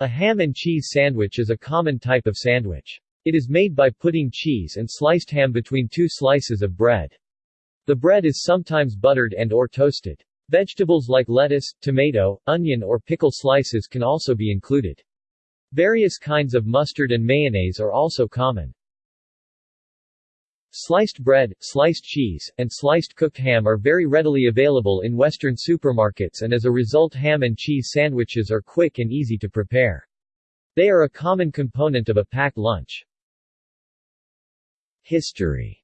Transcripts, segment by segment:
A ham and cheese sandwich is a common type of sandwich. It is made by putting cheese and sliced ham between two slices of bread. The bread is sometimes buttered and or toasted. Vegetables like lettuce, tomato, onion or pickle slices can also be included. Various kinds of mustard and mayonnaise are also common. Sliced bread, sliced cheese, and sliced cooked ham are very readily available in Western supermarkets and as a result ham and cheese sandwiches are quick and easy to prepare. They are a common component of a packed lunch. History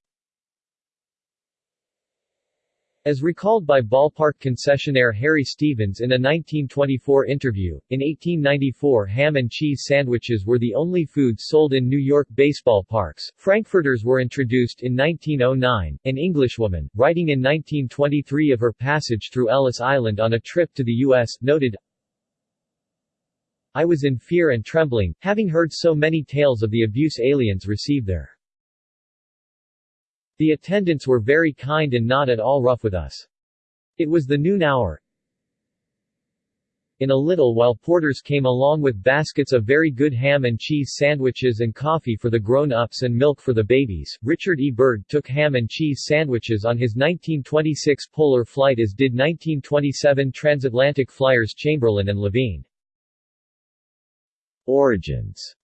as recalled by ballpark concessionaire Harry Stevens in a 1924 interview, in 1894 ham and cheese sandwiches were the only foods sold in New York baseball parks. Frankfurters were introduced in 1909. An Englishwoman, writing in 1923 of her passage through Ellis Island on a trip to the U.S., noted, I was in fear and trembling, having heard so many tales of the abuse aliens receive there. The attendants were very kind and not at all rough with us. It was the noon hour. In a little while porters came along with baskets of very good ham and cheese sandwiches and coffee for the grown-ups and milk for the babies. Richard E. Byrd took ham and cheese sandwiches on his 1926 polar flight as did 1927 transatlantic flyers Chamberlain and Levine. Origins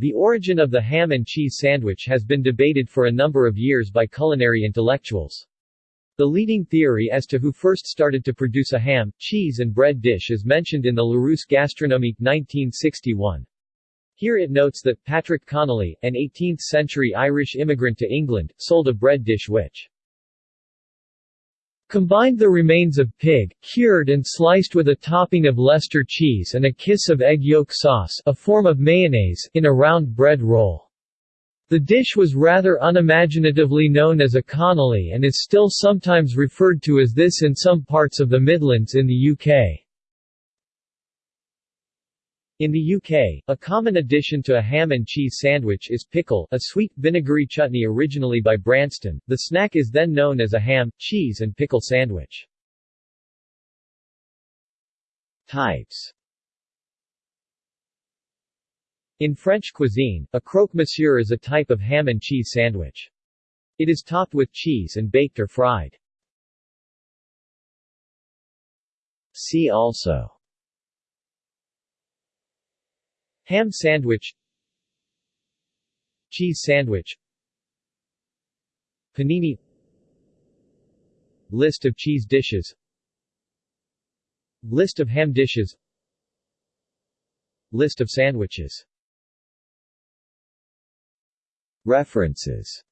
the origin of the ham and cheese sandwich has been debated for a number of years by culinary intellectuals. The leading theory as to who first started to produce a ham, cheese and bread dish is mentioned in the Larousse Gastronomique 1961. Here it notes that Patrick Connolly, an 18th-century Irish immigrant to England, sold a bread dish which Combined the remains of pig, cured and sliced with a topping of Leicester cheese and a kiss of egg yolk sauce a form of mayonnaise in a round bread roll. The dish was rather unimaginatively known as a connolly and is still sometimes referred to as this in some parts of the Midlands in the UK. In the UK, a common addition to a ham and cheese sandwich is pickle, a sweet, vinegary chutney originally by Branston. The snack is then known as a ham, cheese and pickle sandwich. Types In French cuisine, a croque-monsieur is a type of ham and cheese sandwich. It is topped with cheese and baked or fried. See also Ham sandwich Cheese sandwich Panini List of cheese dishes List of ham dishes List of sandwiches. References